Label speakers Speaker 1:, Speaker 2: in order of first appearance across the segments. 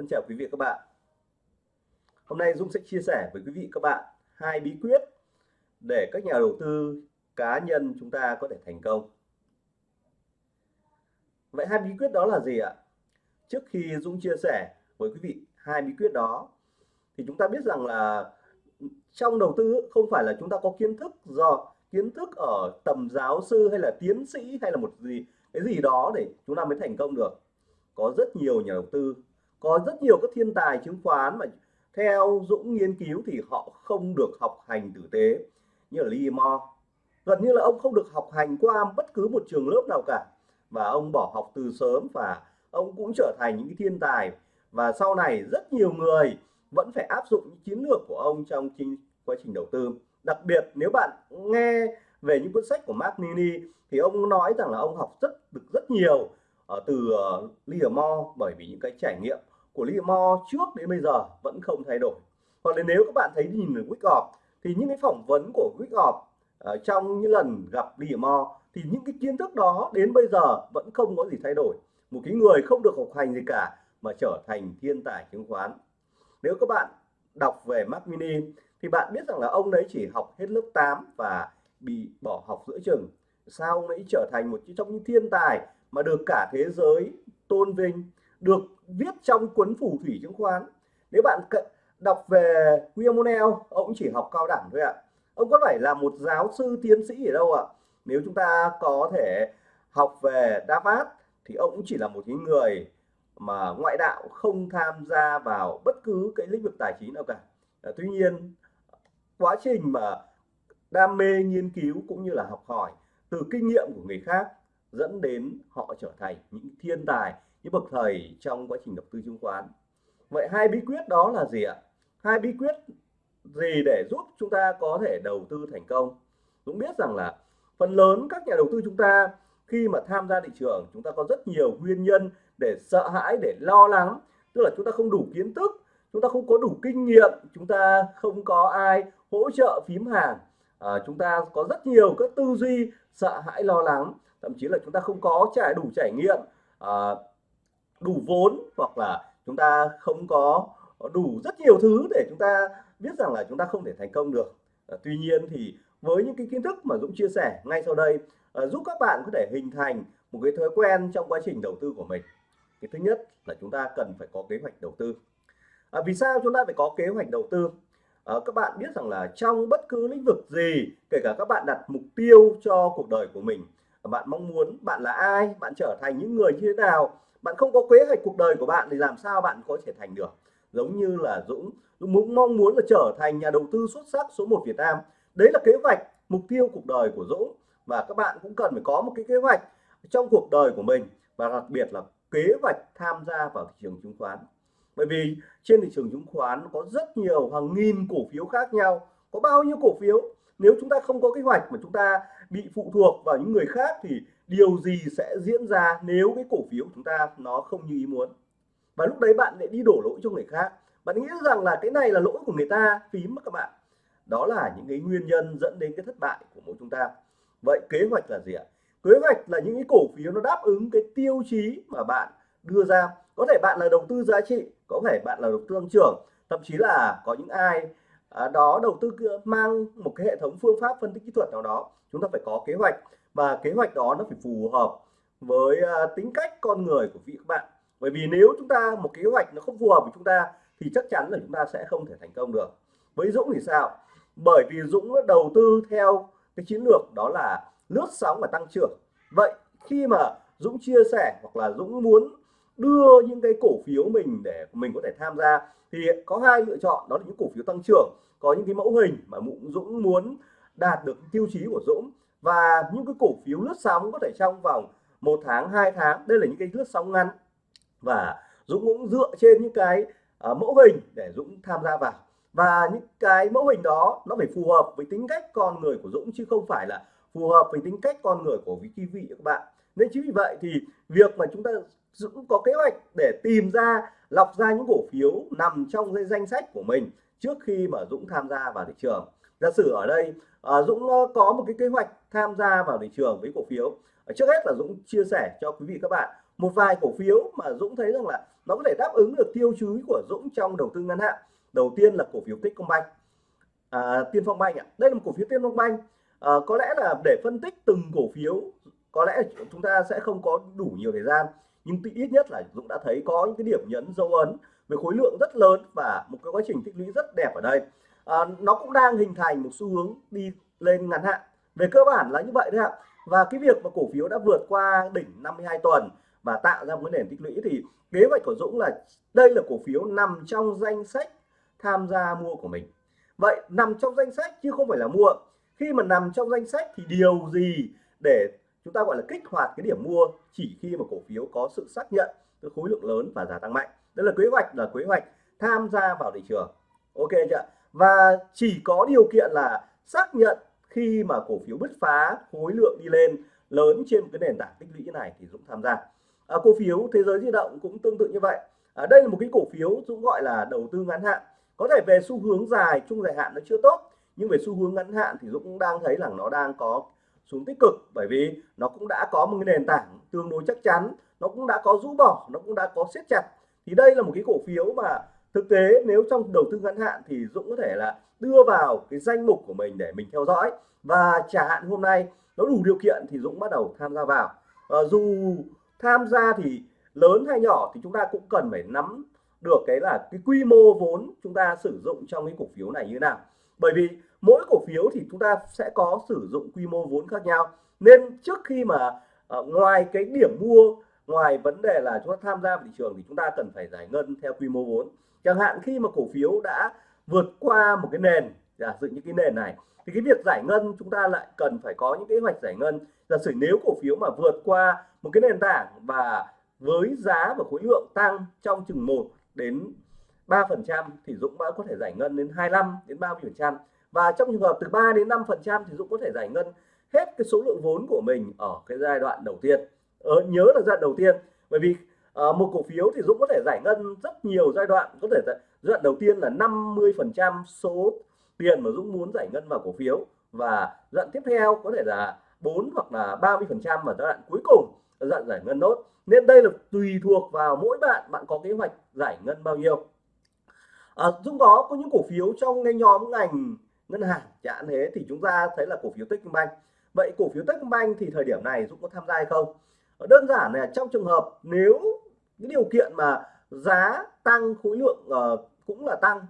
Speaker 1: Thân chào quý vị các bạn. Hôm nay Dung sẽ chia sẻ với quý vị các bạn hai bí quyết để các nhà đầu tư, cá nhân chúng ta có thể thành công. Vậy hai bí quyết đó là gì ạ? Trước khi Dung chia sẻ với quý vị hai bí quyết đó, thì chúng ta biết rằng là trong đầu tư không phải là chúng ta có kiến thức do kiến thức ở tầm giáo sư hay là tiến sĩ hay là một gì, cái gì đó để chúng ta mới thành công được có rất nhiều nhà đầu tư có rất nhiều các thiên tài chứng khoán mà theo Dũng nghiên cứu thì họ không được học hành tử tế như là Lee Mo. Gần như là ông không được học hành qua bất cứ một trường lớp nào cả và ông bỏ học từ sớm và ông cũng trở thành những cái thiên tài. Và sau này rất nhiều người vẫn phải áp dụng những chiến lược của ông trong quá trình đầu tư. Đặc biệt nếu bạn nghe về những cuốn sách của Mark Nini thì ông nói rằng là ông học rất được rất nhiều ở từ ờ, uh, Livermore bởi vì những cái trải nghiệm của Lý Mo trước đến bây giờ vẫn không thay đổi. Hoặc là nếu các bạn thấy nhìn ở Wyckoff thì những cái phỏng vấn của Wyckoff uh, à, trong những lần gặp Lý Mo, thì những cái kiến thức đó đến bây giờ vẫn không có gì thay đổi. Một cái người không được học hành gì cả mà trở thành thiên tài chứng khoán. Nếu các bạn đọc về Mark Mini thì bạn biết rằng là ông đấy chỉ học hết lớp 8 và bị bỏ học giữa chừng. Sao ông ấy trở thành một trong những thiên tài mà được cả thế giới tôn vinh được viết trong cuốn phủ thủy chứng khoán. Nếu bạn đọc về William O'Neill, ông chỉ học cao đẳng thôi ạ. Ông có phải là một giáo sư tiến sĩ ở đâu ạ? Nếu chúng ta có thể học về Davat thì ông cũng chỉ là một cái người mà ngoại đạo không tham gia vào bất cứ cái lĩnh vực tài chính nào cả. À, tuy nhiên quá trình mà đam mê nghiên cứu cũng như là học hỏi từ kinh nghiệm của người khác dẫn đến họ trở thành những thiên tài những bậc thầy trong quá trình đầu tư chứng khoán. Vậy hai bí quyết đó là gì ạ? Hai bí quyết gì để giúp chúng ta có thể đầu tư thành công? Cũng biết rằng là phần lớn các nhà đầu tư chúng ta khi mà tham gia thị trường chúng ta có rất nhiều nguyên nhân để sợ hãi để lo lắng. Tức là chúng ta không đủ kiến thức chúng ta không có đủ kinh nghiệm chúng ta không có ai hỗ trợ phím hàng. À, chúng ta có rất nhiều các tư duy sợ hãi lo lắng. Thậm chí là chúng ta không có trải đủ trải nghiệm. À, đủ vốn hoặc là chúng ta không có đủ rất nhiều thứ để chúng ta biết rằng là chúng ta không thể thành công được. À, tuy nhiên thì với những cái kiến thức mà Dũng chia sẻ ngay sau đây à, giúp các bạn có thể hình thành một cái thói quen trong quá trình đầu tư của mình. Cái thứ nhất là chúng ta cần phải có kế hoạch đầu tư. À, vì sao chúng ta phải có kế hoạch đầu tư? À, các bạn biết rằng là trong bất cứ lĩnh vực gì kể cả các bạn đặt mục tiêu cho cuộc đời của mình bạn mong muốn bạn là ai bạn trở thành những người như thế nào bạn không có kế hoạch cuộc đời của bạn thì làm sao bạn có thể thành được? Giống như là Dũng Dũng mong muốn là trở thành nhà đầu tư xuất sắc số 1 Việt Nam. Đấy là kế hoạch, mục tiêu cuộc đời của Dũng. Và các bạn cũng cần phải có một cái kế hoạch trong cuộc đời của mình và đặc biệt là kế hoạch tham gia vào thị trường chứng khoán. Bởi vì trên thị trường chứng khoán có rất nhiều hàng nghìn cổ phiếu khác nhau. Có bao nhiêu cổ phiếu? Nếu chúng ta không có kế hoạch mà chúng ta bị phụ thuộc vào những người khác thì điều gì sẽ diễn ra nếu cái cổ phiếu của chúng ta nó không như ý muốn? Và lúc đấy bạn lại đi đổ lỗi cho người khác. Bạn nghĩ rằng là cái này là lỗi của người ta, phím các bạn. Đó là những cái nguyên nhân dẫn đến cái thất bại của mỗi chúng ta. Vậy kế hoạch là gì ạ? Kế hoạch là những cái cổ phiếu nó đáp ứng cái tiêu chí mà bạn đưa ra. Có thể bạn là đầu tư giá trị, có thể bạn là đầu tư tăng trưởng. Thậm chí là có những ai à, đó đầu tư mang một cái hệ thống phương pháp phân tích kỹ thuật nào đó. Chúng ta phải có kế hoạch và kế hoạch đó nó phải phù hợp với à, tính cách con người của vị các bạn. Bởi vì nếu chúng ta, một kế hoạch nó không phù hợp với chúng ta, thì chắc chắn là chúng ta sẽ không thể thành công được. Với Dũng thì sao? Bởi vì Dũng đầu tư theo cái chiến lược đó là lướt sóng và tăng trưởng. Vậy khi mà Dũng chia sẻ hoặc là Dũng muốn đưa những cái cổ phiếu mình để mình có thể tham gia, thì có hai lựa chọn, đó là những cổ phiếu tăng trưởng, có những cái mẫu hình mà Dũng muốn đạt được tiêu chí của Dũng và những cái cổ phiếu lướt sóng có thể trong vòng một tháng hai tháng đây là những cái lướt sóng ngắn. Và Dũng cũng dựa trên những cái uh, mẫu hình để Dũng tham gia vào. Và những cái mẫu hình đó nó phải phù hợp với tính cách con người của Dũng chứ không phải là phù hợp với tính cách con người của quý vị các bạn. Nên chính vì vậy thì việc mà chúng ta Dũng có kế hoạch để tìm ra lọc ra những cổ phiếu nằm trong danh sách của mình trước khi mà Dũng tham gia vào thị trường giả sử ở đây à, Dũng ờ, có một cái kế hoạch tham gia vào thị trường với cổ phiếu. Ờ, trước hết là Dũng chia sẻ cho quý vị các bạn một vài cổ phiếu mà Dũng thấy rằng là nó có thể đáp ứng được tiêu chí của Dũng trong đầu tư ngắn hạn. Đầu tiên là cổ phiếu Techcombank. À, Tiên Phong Bank ạ. Đây là một cổ phiếu Tiên Phong Bank. À, có lẽ là để phân tích từng cổ phiếu có lẽ chúng ta sẽ không có đủ nhiều thời gian nhưng ít nhất là Dũng đã thấy có những cái điểm nhấn dấu ấn về khối lượng rất lớn và một cái quá trình tích lũy rất đẹp ở đây à, nó cũng đang hình thành một xu hướng đi lên ngắn hạn. Về cơ bản là như vậy đấy ạ. Và cái việc mà cổ phiếu đã vượt qua đỉnh 52 tuần và tạo ra một cái nền tích lũy thì kế hoạch của Dũng là đây là cổ phiếu nằm trong danh sách tham gia mua của mình. Vậy nằm trong danh sách chứ không phải là mua. Khi mà nằm trong danh sách thì điều gì để chúng ta gọi là kích hoạt cái điểm mua chỉ khi mà cổ phiếu có sự xác nhận cái khối lượng lớn và giá tăng mạnh? Đây là kế hoạch là kế hoạch tham gia vào thị trường. Ok chưa và chỉ có điều kiện là xác nhận khi mà cổ phiếu bứt phá khối lượng đi lên lớn trên một cái nền tảng tích lũy này thì Dũng tham gia. À, cổ phiếu thế giới di động cũng tương tự như vậy. À, đây là một cái cổ phiếu Dũng gọi là đầu tư ngắn hạn. Có thể về xu hướng dài trung dài hạn nó chưa tốt nhưng về xu hướng ngắn hạn thì Dũng cũng đang thấy là nó đang có xuống tích cực bởi vì nó cũng đã có một cái nền tảng tương đối chắc chắn nó cũng đã có rũ bỏ nó cũng đã có siết chặt. Thì đây là một cái cổ phiếu mà thực tế nếu trong đầu tư ngắn hạn thì Dũng có thể là đưa vào cái danh mục của mình để mình theo dõi. Và trả hạn hôm nay nó đủ điều kiện thì Dũng bắt đầu tham gia vào. À, dù tham gia thì lớn hay nhỏ thì chúng ta cũng cần phải nắm được cái là cái quy mô vốn chúng ta sử dụng trong cái cổ phiếu này như nào. Bởi vì mỗi cổ phiếu thì chúng ta sẽ có sử dụng quy mô vốn khác nhau. Nên trước khi mà uh, ngoài cái điểm mua ngoài vấn đề là chúng ta tham gia vào thị trường thì chúng ta cần phải giải ngân theo quy mô vốn chẳng hạn khi mà cổ phiếu đã vượt qua một cái nền giả sử những cái nền này thì cái việc giải ngân chúng ta lại cần phải có những kế hoạch giải ngân. Giả sử nếu cổ phiếu mà vượt qua một cái nền tảng và với giá và khối lượng tăng trong chừng 1 đến 3 phần trăm thì Dũng đã có thể giải ngân đến 25 đến 30 phần trăm. Và trong trường hợp từ 3 đến 5 phần trăm thì Dũng có thể giải ngân hết cái số lượng vốn của mình ở cái giai đoạn đầu tiên. Ờ, nhớ là giai đoạn đầu tiên bởi vì Ờ, một cổ phiếu thì Dũng có thể giải ngân rất nhiều giai đoạn. Có thể giai đoạn đầu tiên là 50 phần trăm số tiền mà Dũng muốn giải ngân vào cổ phiếu. Và giai đoạn tiếp theo có thể là 4 hoặc là 30 phần trăm và giai đoạn cuối cùng là giai đoạn giải ngân nốt. Nên đây là tùy thuộc vào mỗi bạn bạn có kế hoạch giải ngân bao nhiêu. À, Dũng có có những cổ phiếu trong cái nhóm ngành ngân hàng chẳng thế thì chúng ta thấy là cổ phiếu Techcombank vậy cổ phiếu Techcombank thì thời điểm này Dũng có tham gia hay không? Đơn giản là trong trường hợp nếu cái điều kiện mà giá tăng khối lượng uh, cũng là tăng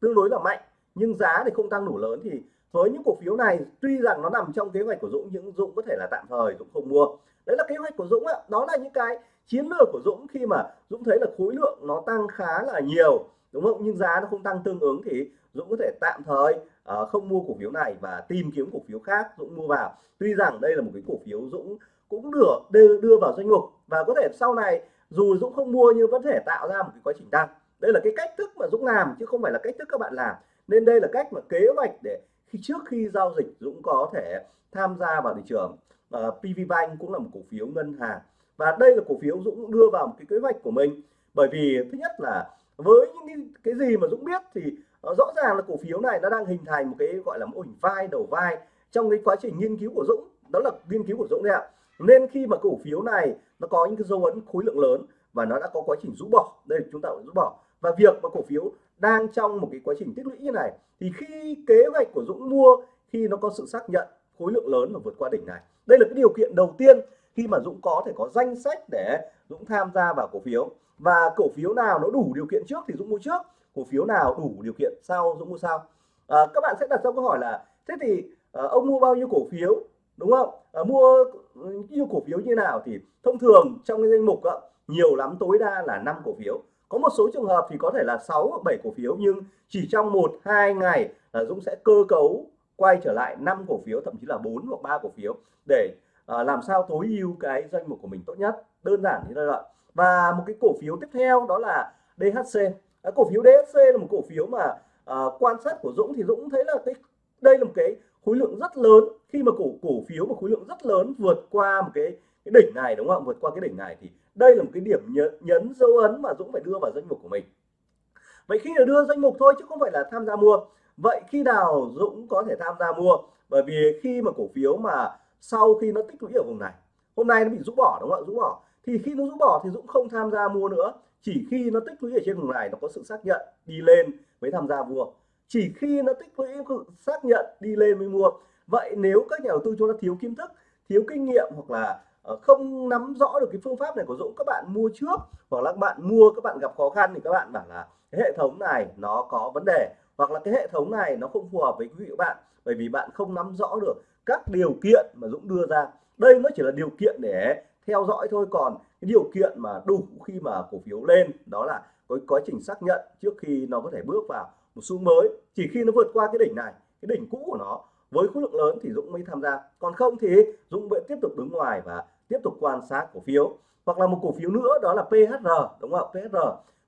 Speaker 1: tương đối là mạnh nhưng giá thì không tăng đủ lớn thì với những cổ phiếu này tuy rằng nó nằm trong kế hoạch của Dũng nhưng Dũng có thể là tạm thời Dũng không mua. Đấy là kế hoạch của Dũng ạ đó là những cái chiến lược của Dũng khi mà Dũng thấy là khối lượng nó tăng khá là nhiều đúng không? Nhưng giá nó không tăng tương ứng thì Dũng có thể tạm thời uh, không mua cổ phiếu này và tìm kiếm cổ phiếu khác Dũng mua vào. Tuy rằng đây là một cái cổ phiếu Dũng cũng được đưa, đưa vào danh mục. Và có thể sau này dù Dũng không mua nhưng vẫn thể tạo ra một cái quá trình tăng. Đây là cái cách thức mà Dũng làm chứ không phải là cách thức các bạn làm. Nên đây là cách mà kế hoạch để khi trước khi giao dịch Dũng có thể tham gia vào thị trường. Ờ, uh, PV Bank cũng là một cổ phiếu ngân hàng. Và đây là cổ phiếu Dũng đưa vào một cái kế hoạch của mình. Bởi vì thứ nhất là với những cái, gì mà Dũng biết thì uh, rõ ràng là cổ phiếu này nó đang hình thành một cái gọi là mô ổn vai đầu vai trong cái quá trình nghiên cứu của Dũng. Đó là nghiên cứu của Dũng đấy ạ nên khi mà cổ phiếu này nó có những cái dấu ấn khối lượng lớn và nó đã có quá trình rũ bỏ đây chúng ta rũ bỏ. Và việc mà cổ phiếu đang trong một cái quá trình tích lũy như này thì khi kế hoạch của Dũng mua khi nó có sự xác nhận khối lượng lớn và vượt qua đỉnh này. Đây là cái điều kiện đầu tiên khi mà Dũng có thể có danh sách để Dũng tham gia vào cổ phiếu. Và cổ phiếu nào nó đủ điều kiện trước thì Dũng mua trước. Cổ phiếu nào đủ điều kiện sau Dũng mua sau. À, các bạn sẽ đặt ra câu hỏi là thế thì à, ông mua bao nhiêu cổ phiếu? Đúng không? À, mua ừ, yêu cổ phiếu như nào thì thông thường trong cái danh mục đó, nhiều lắm tối đa là 5 cổ phiếu. Có một số trường hợp thì có thể là 6 hoặc 7 cổ phiếu nhưng chỉ trong một hai ngày là Dũng sẽ cơ cấu quay trở lại 5 cổ phiếu thậm chí là 4 hoặc 3 cổ phiếu để à, làm sao tối ưu cái danh mục của mình tốt nhất. Đơn giản như thế vậy và một cái cổ phiếu tiếp theo đó là DHC à, ờ, cổ phiếu DHC là một cổ phiếu mà à, quan sát của Dũng thì Dũng thấy là cái đây là một cái khối lượng rất lớn. Khi mà cổ cổ phiếu mà khối lượng rất lớn vượt qua một cái cái đỉnh này đúng không vượt qua cái đỉnh này thì đây là một cái điểm nhấn, nhấn dấu ấn mà Dũng phải đưa vào danh mục của mình. Vậy khi là đưa danh mục thôi chứ không phải là tham gia mua. Vậy khi nào Dũng có thể tham gia mua? Bởi vì khi mà cổ phiếu mà sau khi nó tích lũy ở vùng này hôm nay nó bị rũ bỏ đúng không ạ? Rũ bỏ. Thì khi nó rũ bỏ thì Dũng không tham gia mua nữa. Chỉ khi nó tích lũy ở trên vùng này nó có sự xác nhận đi lên mới tham gia mua chỉ khi nó tích lũy xác nhận đi lên mới mua. Vậy nếu các nhà đầu tư chúng ta thiếu kiến thức, thiếu kinh nghiệm hoặc là ờ, không nắm rõ được cái phương pháp này của Dũng, các bạn mua trước hoặc là các bạn mua, các bạn gặp khó khăn thì các bạn bảo là cái hệ thống này nó có vấn đề. Hoặc là cái hệ thống này nó không phù hợp với quý vị các bạn, bởi vì bạn không nắm rõ được các điều kiện mà Dũng đưa ra. Đây nó chỉ là điều kiện để theo dõi thôi. Còn cái điều kiện mà đủ khi mà cổ phiếu lên, đó là có quá trình xác nhận trước khi nó có thể bước vào một xu mới. Chỉ khi nó vượt qua cái đỉnh này, cái đỉnh cũ của nó với khối lượng lớn thì Dũng mới tham gia. Còn không thì Dũng vẫn tiếp tục đứng ngoài và tiếp tục quan sát cổ phiếu. Hoặc là một cổ phiếu nữa, đó là PHR đúng không PHR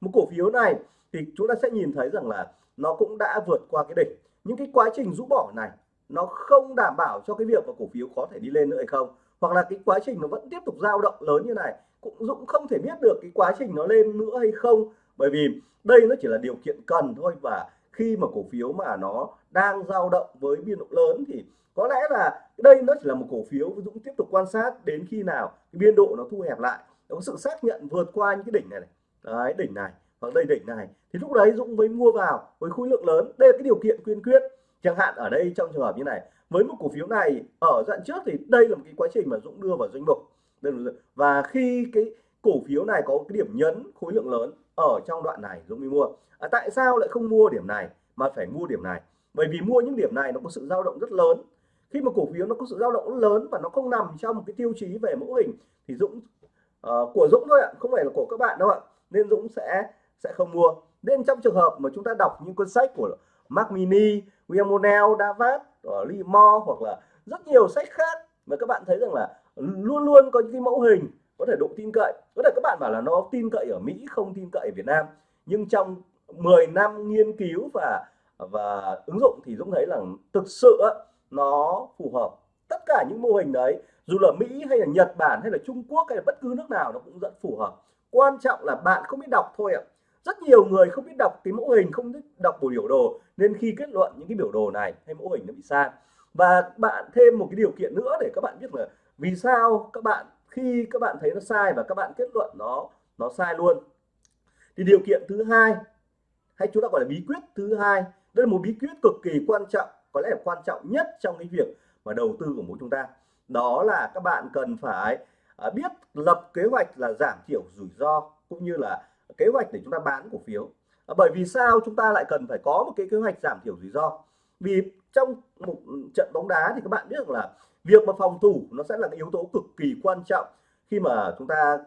Speaker 1: một cổ phiếu này thì chúng ta sẽ nhìn thấy rằng là nó cũng đã vượt qua cái đỉnh. Những cái quá trình rũ bỏ này, nó không đảm bảo cho cái việc mà cổ phiếu có thể đi lên nữa hay không. Hoặc là cái quá trình nó vẫn tiếp tục dao động lớn như này, cũng Dũng không thể biết được cái quá trình nó lên nữa hay không. Bởi vì đây nó chỉ là điều kiện cần thôi và khi mà cổ phiếu mà nó đang dao động với biên độ lớn thì có lẽ là đây nó chỉ là một cổ phiếu Dũng tiếp tục quan sát đến khi nào cái biên độ nó thu hẹp lại. Nó có sự xác nhận vượt qua những cái đỉnh này, này. Đấy, đỉnh này hoặc đây đỉnh này. Thì lúc đấy Dũng mới mua vào với khối lượng lớn. Đây là cái điều kiện quyên quyết. Chẳng hạn ở đây trong trường hợp như này với một cổ phiếu này ở đoạn trước thì đây là một cái quá trình mà Dũng đưa vào danh mục. Và khi cái cổ phiếu này có cái điểm nhấn khối lượng lớn ở trong đoạn này Dũng mới mua. À, tại sao lại không mua điểm này mà phải mua điểm này? Bởi vì mua những điểm này nó có sự dao động rất lớn. Khi mà cổ phiếu nó có sự dao động lớn và nó không nằm trong một cái tiêu chí về mẫu hình thì Dũng uh, của Dũng thôi ạ không phải là của các bạn đâu ạ. Nên Dũng sẽ sẽ không mua. Nên trong trường hợp mà chúng ta đọc những cuốn sách của Mac Mini, William Monell, Davat, ờ, Lee Moore hoặc là rất nhiều sách khác mà các bạn thấy rằng là luôn luôn có những cái mẫu hình có thể độ tin cậy. Có thể các bạn bảo là nó tin cậy ở Mỹ, không tin cậy ở Việt Nam. Nhưng trong 10 năm nghiên cứu và và ứng dụng thì Dũng thấy là thực sự nó phù hợp. Tất cả những mô hình đấy, dù là Mỹ hay là Nhật Bản hay là Trung Quốc hay là bất cứ nước nào, nó cũng rất phù hợp. Quan trọng là bạn không biết đọc thôi ạ. Rất nhiều người không biết đọc cái mẫu hình, không biết đọc bộ biểu đồ, nên khi kết luận những cái biểu đồ này hay mẫu hình nó bị sai. Và bạn thêm một cái điều kiện nữa để các bạn biết là vì sao các bạn khi các bạn thấy nó sai và các bạn kết luận nó nó sai luôn. Thì điều kiện thứ hai, hay chúng ta gọi là bí quyết thứ hai, đây là một bí quyết cực kỳ quan trọng, có lẽ là quan trọng nhất trong cái việc mà đầu tư của mỗi chúng ta. Đó là các bạn cần phải à, biết lập kế hoạch là giảm thiểu rủi ro cũng như là kế hoạch để chúng ta bán cổ phiếu. À, bởi vì sao chúng ta lại cần phải có một cái kế hoạch giảm thiểu rủi ro? Vì trong một trận bóng đá thì các bạn biết rằng là việc mà phòng thủ nó sẽ là cái yếu tố cực kỳ quan trọng khi mà chúng ta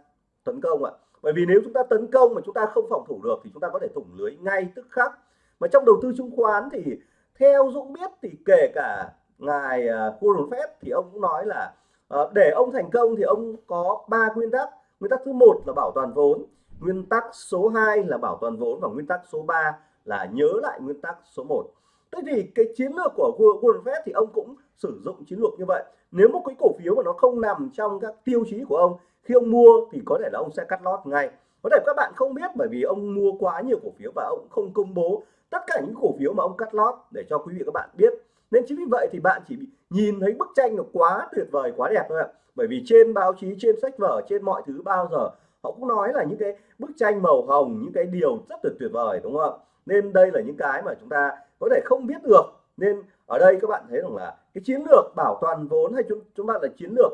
Speaker 1: tấn công ạ. Bởi vì nếu chúng ta tấn công mà chúng ta không phòng thủ được thì chúng ta có thể thủng lưới ngay tức khắc. Mà trong đầu tư chứng khoán thì theo Dũng biết thì kể cả ngài uh, Warren Buffett thì ông cũng nói là uh, để ông thành công thì ông có ba nguyên tắc. Nguyên tắc thứ một là bảo toàn vốn nguyên tắc số 2 là bảo toàn vốn và nguyên tắc số 3 là nhớ lại nguyên tắc số 1 thế thì cái chiến lược của Warren Buffett thì ông cũng sử dụng chiến lược như vậy. Nếu một cái cổ phiếu mà nó không nằm trong các tiêu chí của ông, khi ông mua thì có thể là ông sẽ cắt lót ngay. Có thể các bạn không biết bởi vì ông mua quá nhiều cổ phiếu và ông không công bố tất cả những cổ phiếu mà ông cắt lót để cho quý vị các bạn biết. Nên chính vì vậy thì bạn chỉ nhìn thấy bức tranh nó quá tuyệt vời, quá đẹp thôi ạ. Bởi vì trên báo chí, trên sách vở, trên mọi thứ bao giờ họ cũng nói là những cái bức tranh màu hồng, những cái điều rất là tuyệt vời, đúng không nên đây là những cái mà chúng ta có thể không biết được. Nên ở đây các bạn thấy rằng là cái chiến lược bảo toàn vốn hay chúng chúng ta là chiến lược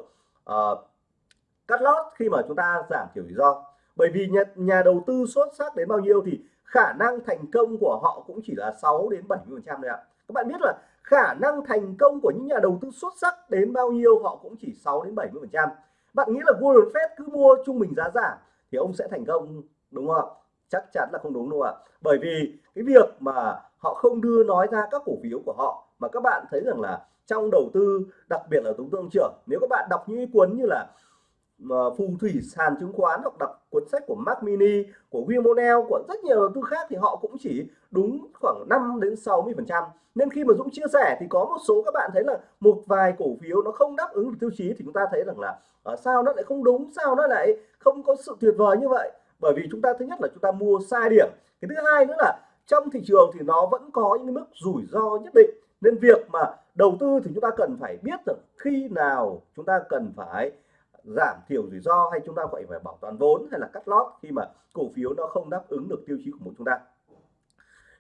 Speaker 1: uh, cắt lót khi mà chúng ta giảm thiểu rủi ro. Bởi vì nhà, nhà đầu tư xuất sắc đến bao nhiêu thì khả năng thành công của họ cũng chỉ là 6 đến 70 phần trăm thôi ạ. Các bạn biết là khả năng thành công của những nhà đầu tư xuất sắc đến bao nhiêu họ cũng chỉ 6 đến 70 phần trăm. Bạn nghĩ là Warren Buffett cứ mua trung bình giá giảm thì ông sẽ thành công đúng không ạ? Chắc chắn là không đúng đâu ạ. Bởi vì cái việc mà họ không đưa nói ra các cổ phiếu của họ, mà các bạn thấy rằng là trong đầu tư, đặc biệt là đầu tương trưởng, nếu các bạn đọc những cuốn như là ờ, phù thủy sàn chứng khoán hoặc đọc cuốn sách của Mark Mini, của William O'Neill của rất nhiều đầu tư khác thì họ cũng chỉ đúng khoảng 5 đến 60 phần trăm. Nên khi mà Dũng chia sẻ thì có một số các bạn thấy là một vài cổ phiếu nó không đáp ứng được tiêu chí thì chúng ta thấy rằng là ờ, sao nó lại không đúng, sao nó lại không có sự tuyệt vời như vậy? Bởi vì chúng ta, thứ nhất là chúng ta mua sai điểm, cái thứ hai nữa là trong thị trường thì nó vẫn có những mức rủi ro nhất định. Nên việc mà đầu tư thì chúng ta cần phải biết được khi nào chúng ta cần phải giảm thiểu rủi ro hay chúng ta phải phải bảo toàn vốn hay là cắt lót khi mà cổ phiếu nó không đáp ứng được tiêu chí của một chúng ta.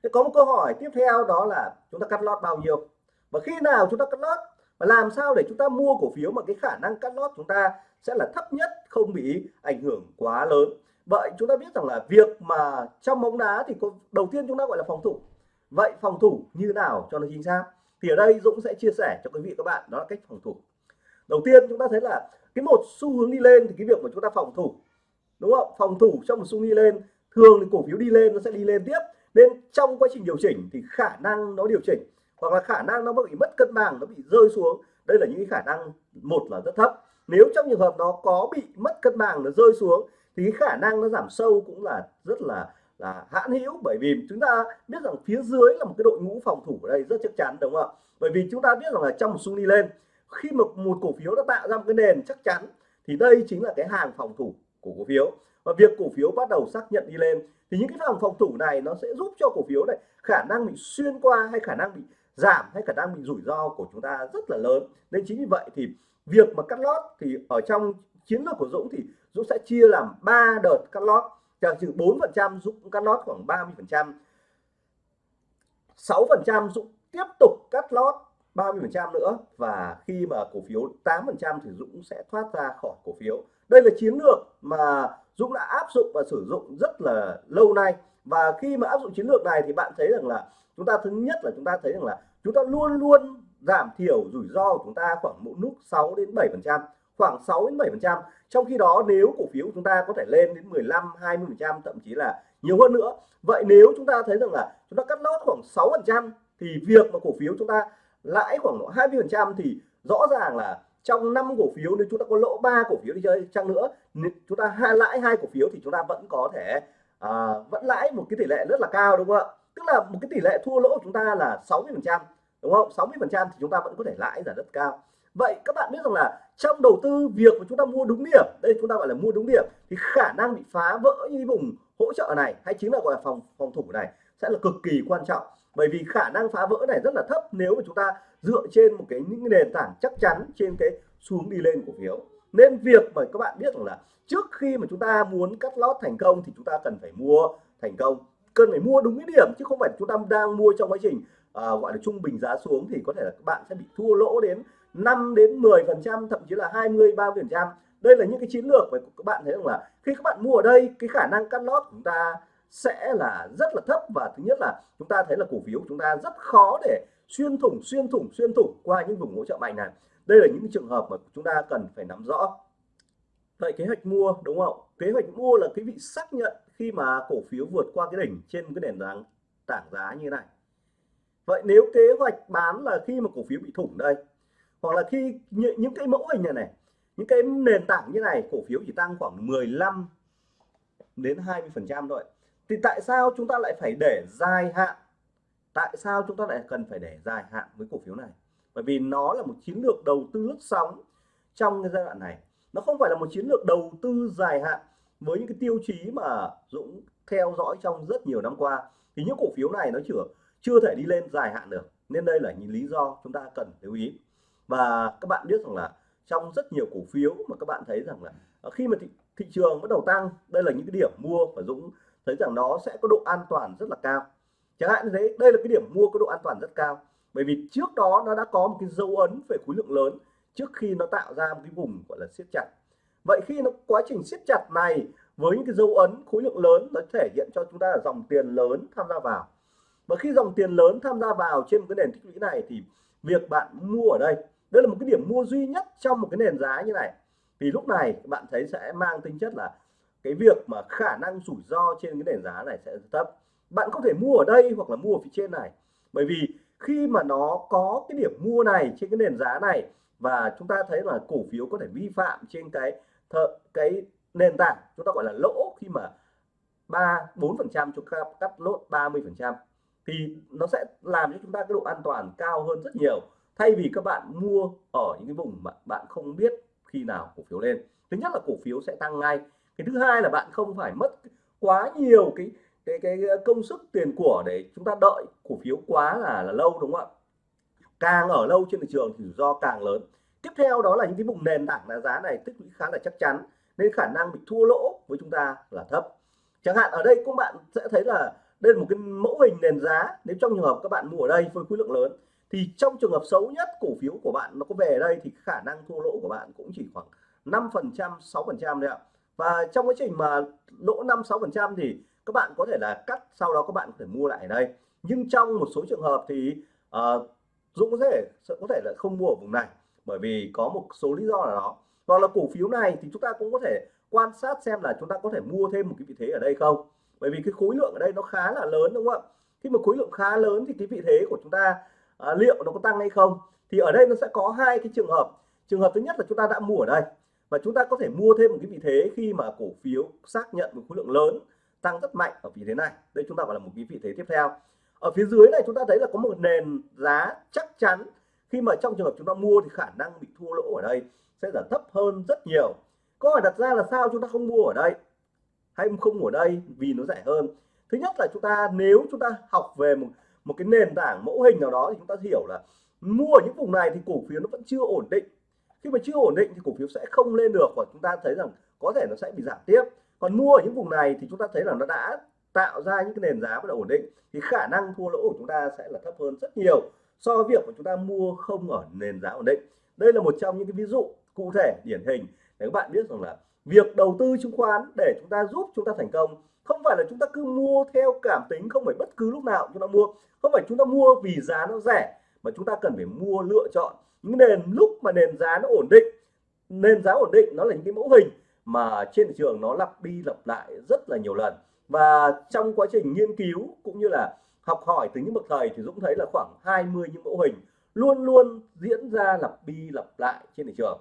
Speaker 1: Thế có một câu hỏi tiếp theo đó là chúng ta cắt lót bao nhiêu? Và khi nào chúng ta cắt lót? Và làm sao để chúng ta mua cổ phiếu mà cái khả năng cắt lót chúng ta sẽ là thấp nhất, không bị ảnh hưởng quá lớn? Vậy chúng ta biết rằng là việc mà trong bóng đá thì có, đầu tiên chúng ta gọi là phòng thủ. Vậy phòng thủ như nào cho nó chính xác? Thì ở đây Dũng sẽ chia sẻ cho quý vị các bạn đó là cách phòng thủ. Đầu tiên chúng ta thấy là cái một xu hướng đi lên thì cái việc mà chúng ta phòng thủ đúng không? Phòng thủ trong một xu đi lên thường thì cổ phiếu đi lên nó sẽ đi lên tiếp. Nên trong quá trình điều chỉnh thì khả năng nó điều chỉnh hoặc là khả năng nó bị mất cân bằng nó bị rơi xuống đây là những khả năng một là rất thấp. Nếu trong trường hợp nó có bị mất cân bằng nó rơi xuống thì khả năng nó giảm sâu cũng là rất là là hãn hữu. Bởi vì chúng ta biết rằng phía dưới là một cái đội ngũ phòng thủ ở đây rất chắc chắn, đúng không ạ? Bởi vì chúng ta biết rằng là trong một xu đi lên, khi một một cổ phiếu đã tạo ra một cái nền chắc chắn, thì đây chính là cái hàng phòng thủ của cổ phiếu. Và việc cổ phiếu bắt đầu xác nhận đi lên, thì những cái hàng phòng thủ này nó sẽ giúp cho cổ phiếu này khả năng bị xuyên qua hay khả năng bị giảm hay khả năng bị rủi ro của chúng ta rất là lớn. Nên chính vì vậy thì việc mà cắt lót thì ở trong chiến lược của Dũng thì Dũng sẽ chia làm 3 đợt cắt lót. Chẳng trừ 4 phần trăm, Dũng cắt lót khoảng 30 phần trăm. 6 phần trăm, Dũng tiếp tục cắt lót 30 phần trăm nữa. Và khi mà cổ phiếu 8 phần trăm thì Dũng sẽ thoát ra khỏi cổ phiếu. Đây là chiến lược mà Dũng đã áp dụng và sử dụng rất là lâu nay. Và khi mà áp dụng chiến lược này thì bạn thấy rằng là chúng ta, thứ nhất là chúng ta thấy rằng là chúng ta luôn luôn giảm thiểu rủi ro của chúng ta khoảng một nút 6 đến 7 phần trăm khoảng 6 đến 7 phần trăm. Trong khi đó nếu cổ phiếu của chúng ta có thể lên đến 15 20 phần trăm thậm chí là nhiều hơn nữa. Vậy nếu chúng ta thấy rằng là chúng ta cắt lót khoảng 6 phần trăm thì việc mà cổ phiếu chúng ta lãi khoảng 20 phần trăm thì rõ ràng là trong năm cổ phiếu nếu chúng ta có lỗ ba cổ phiếu đi chơi chăng nữa chúng ta hai lãi hai cổ phiếu thì chúng ta vẫn có thể à, vẫn lãi một cái tỷ lệ rất là cao đúng không ạ? Tức là một cái tỷ lệ thua lỗ của chúng ta là 60 phần trăm đúng không? 60 phần trăm thì chúng ta vẫn có thể lãi là rất cao vậy các bạn biết rằng là trong đầu tư việc mà chúng ta mua đúng điểm đây chúng ta gọi là mua đúng điểm thì khả năng bị phá vỡ như vùng hỗ trợ này hay chính là gọi là phòng phòng thủ này sẽ là cực kỳ quan trọng. Bởi vì khả năng phá vỡ này rất là thấp nếu mà chúng ta dựa trên một cái những nền tảng chắc chắn trên cái xuống đi lên cổ phiếu. Nên việc mà các bạn biết rằng là trước khi mà chúng ta muốn cắt lót thành công thì chúng ta cần phải mua thành công. Cần phải mua đúng cái điểm chứ không phải chúng ta đang mua trong quá trình à, gọi là trung bình giá xuống thì có thể là các bạn sẽ bị thua lỗ đến 5 đến 10 phần trăm, thậm chí là 20 30 phần trăm. Đây là những cái chiến lược mà các bạn thấy rằng là khi các bạn mua ở đây, cái khả năng cắt lót của chúng ta sẽ là rất là thấp và thứ nhất là chúng ta thấy là cổ phiếu chúng ta rất khó để xuyên thủng xuyên thủng xuyên thủng qua những vùng hỗ trợ mạnh này. Đây là những trường hợp mà chúng ta cần phải nắm rõ. Vậy kế hoạch mua, đúng không kế hoạch mua là quý vị xác nhận khi mà cổ phiếu vượt qua cái đỉnh trên cái nền tảng tảng giá như này. Vậy nếu kế hoạch bán là khi mà cổ phiếu bị thủng đây hoặc là khi những cái mẫu hình này này, những cái nền tảng như này, cổ phiếu chỉ tăng khoảng 15 đến 20 phần trăm thôi. Thì tại sao chúng ta lại phải để dài hạn? Tại sao chúng ta lại cần phải để dài hạn với cổ phiếu này? Bởi vì nó là một chiến lược đầu tư lướt sóng trong cái giai đoạn này. Nó không phải là một chiến lược đầu tư dài hạn với những cái tiêu chí mà Dũng theo dõi trong rất nhiều năm qua. Thì những cổ phiếu này nó chưa chưa thể đi lên dài hạn được. Nên đây là những lý do chúng ta cần lưu ý và các bạn biết rằng là trong rất nhiều cổ phiếu mà các bạn thấy rằng là ờ, khi mà thị, thị trường bắt đầu tăng đây là những cái điểm mua và Dũng thấy rằng nó sẽ có độ an toàn rất là cao. Chẳng hạn như thế đây là cái điểm mua có độ an toàn rất cao. Bởi vì trước đó nó đã có một cái dấu ấn về khối lượng lớn trước khi nó tạo ra một cái vùng gọi là siết chặt. Vậy khi nó quá trình siết chặt này với những cái dấu ấn khối lượng lớn nó thể hiện cho chúng ta là dòng tiền lớn tham gia vào. Và khi dòng tiền lớn tham gia vào trên một cái nền tích lũy này thì việc bạn mua ở đây đây là một cái điểm mua duy nhất trong một cái nền giá như này. Thì lúc này bạn thấy sẽ mang tính chất là cái việc mà khả năng rủi ro trên cái nền giá này sẽ thấp. Bạn có thể mua ở đây hoặc là mua ở phía trên này. Bởi vì khi mà nó có cái điểm mua này trên cái nền giá này và chúng ta thấy là cổ phiếu có thể vi phạm trên cái thợ, cái nền tảng chúng ta gọi là lỗ khi mà ba bốn phần trăm chúng ta cắt lốt 30 phần trăm thì nó sẽ làm cho chúng ta cái độ an toàn cao hơn rất nhiều thay vì các bạn mua ở những cái vùng mà bạn không biết khi nào cổ phiếu lên, thứ nhất là cổ phiếu sẽ tăng ngay. Cái thứ hai là bạn không phải mất quá nhiều cái cái cái công sức tiền của để chúng ta đợi cổ phiếu quá là là lâu, đúng không ạ? Càng ở lâu trên thị trường thì rủi ro càng lớn. Tiếp theo đó là những cái vùng nền tảng là giá này tích lũy khá là chắc chắn, nên khả năng bị thua lỗ với chúng ta là thấp. Chẳng hạn ở đây các bạn sẽ thấy là đây là một cái mẫu hình nền giá. Nếu trong trường hợp các bạn mua ở đây với khối lượng lớn thì trong trường hợp xấu nhất cổ phiếu của bạn nó có về đây thì khả năng thua lỗ của bạn cũng chỉ khoảng 5 phần trăm 6 phần trăm đấy ạ. Và trong quá trình mà lỗ 5 6 phần trăm thì các bạn có thể là cắt sau đó các bạn có thể mua lại ở đây. Nhưng trong một số trường hợp thì uh, Dũng có thể có thể là không mua ở vùng này bởi vì có một số lý do là đó. Hoặc là cổ phiếu này thì chúng ta cũng có thể quan sát xem là chúng ta có thể mua thêm một cái vị thế ở đây không. Bởi vì cái khối lượng ở đây nó khá là lớn đúng không ạ? Khi mà khối lượng khá lớn thì cái vị thế của chúng ta à, liệu nó có tăng hay không? Thì ở đây nó sẽ có hai cái trường hợp. Trường hợp thứ nhất là chúng ta đã mua ở đây và chúng ta có thể mua thêm một cái vị thế khi mà cổ phiếu xác nhận một khối lượng lớn tăng rất mạnh ở vị thế này. Đây chúng ta gọi là một cái vị thế tiếp theo. Ở phía dưới này chúng ta thấy là có một nền giá chắc chắn. Khi mà trong trường hợp chúng ta mua thì khả năng bị thua lỗ ở đây sẽ là thấp hơn rất nhiều. Câu hỏi đặt ra là sao chúng ta không mua ở đây? Hay không mua ở đây vì nó rẻ hơn? Thứ nhất là chúng ta nếu chúng ta học về một một cái nền tảng mẫu hình nào đó thì chúng ta hiểu là mua ở những vùng này thì cổ phiếu nó vẫn chưa ổn định. Khi mà chưa ổn định thì cổ phiếu sẽ không lên được và chúng ta thấy rằng có thể nó sẽ bị giảm tiếp. Còn mua ở những vùng này thì chúng ta thấy là nó đã tạo ra những cái nền giá bắt đầu ổn định thì khả năng thua lỗ của chúng ta sẽ là thấp hơn rất nhiều so với việc mà chúng ta mua không ở nền giá ổn định. Đây là một trong những cái ví dụ cụ thể điển hình để các bạn biết rằng là việc đầu tư chứng khoán để chúng ta giúp chúng ta thành công không phải là chúng ta cứ mua theo cảm tính, không phải bất cứ lúc nào chúng ta mua. Không phải chúng ta mua vì giá nó rẻ, mà chúng ta cần phải mua lựa chọn. Những nền, lúc mà nền giá nó ổn định, nền giá ổn định, nó là những cái mẫu hình mà trên thị trường nó lặp đi lặp lại rất là nhiều lần. Và trong quá trình nghiên cứu cũng như là học hỏi từ những bậc thầy thì Dũng thấy là khoảng 20 những mẫu hình luôn luôn diễn ra lặp đi lặp lại trên thị trường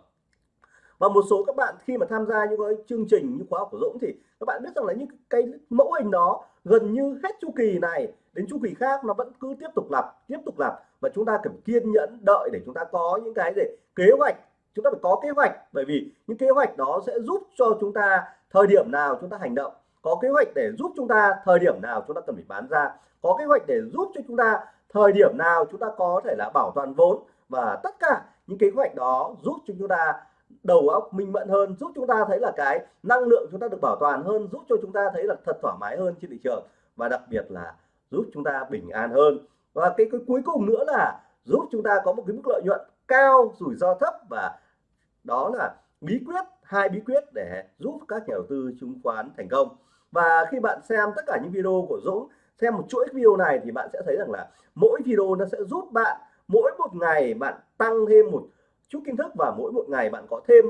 Speaker 1: và một số các bạn khi mà tham gia những cái chương trình như khóa học của Dũng thì các bạn biết rằng là những cái mẫu hình đó gần như hết chu kỳ này đến chu kỳ khác nó vẫn cứ tiếp tục lặp, tiếp tục lặp. Và chúng ta cần kiên nhẫn, đợi để chúng ta có những cái gì? Kế hoạch. Chúng ta phải có kế hoạch, bởi vì những kế hoạch đó sẽ giúp cho chúng ta thời điểm nào chúng ta hành động. Có kế hoạch để giúp chúng ta thời điểm nào chúng ta cần phải bán ra. Có kế hoạch để giúp cho chúng ta thời điểm nào chúng ta có thể là bảo toàn vốn. Và tất cả những kế hoạch đó giúp cho chúng ta đầu óc minh mẫn hơn giúp chúng ta thấy là cái năng lượng chúng ta được bảo toàn hơn giúp cho chúng ta thấy là thật thoải mái hơn trên thị trường. Và đặc biệt là giúp chúng ta bình an hơn. Và cái, cái cuối cùng nữa là giúp chúng ta có một cái mức lợi nhuận cao rủi ro thấp và đó là bí quyết hai bí quyết để giúp các nhà đầu tư chứng khoán thành công. Và khi bạn xem tất cả những video của Dũng xem một chuỗi video này thì bạn sẽ thấy rằng là mỗi video nó sẽ giúp bạn mỗi một ngày bạn tăng thêm một chút kiến thức và mỗi một ngày bạn có thêm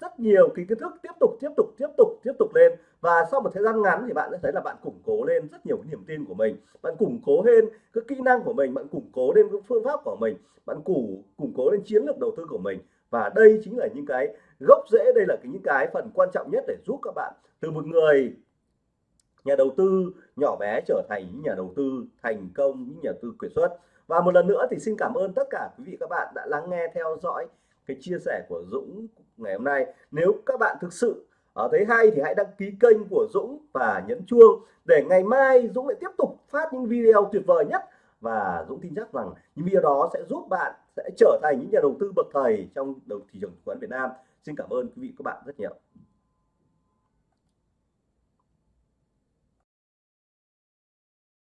Speaker 1: rất nhiều cái kiến thức tiếp tục tiếp tục tiếp tục tiếp tục lên. Và sau một thời gian ngắn thì bạn sẽ thấy là bạn củng cố lên rất nhiều niềm tin của mình. Bạn củng cố lên cái kỹ năng của mình, bạn củng cố lên cái phương pháp của mình, bạn củng củng cố lên chiến lược đầu tư của mình. Và đây chính là những cái gốc rễ, đây là cái, những cái phần quan trọng nhất để giúp các bạn từ một người nhà đầu tư nhỏ bé trở thành những nhà đầu tư thành công, những nhà đầu tư quyền xuất và một lần nữa thì xin cảm ơn tất cả quý vị các bạn đã lắng nghe theo dõi cái chia sẻ của Dũng ngày hôm nay nếu các bạn thực sự ở thấy hay thì hãy đăng ký kênh của Dũng và nhấn chuông để ngày mai Dũng lại tiếp tục phát những video tuyệt vời nhất và Dũng tin chắc rằng những video đó sẽ giúp bạn sẽ trở thành những nhà đầu tư bậc thầy trong đầu thị trường chứng khoán Việt Nam. Xin cảm ơn quý vị các bạn rất nhiều.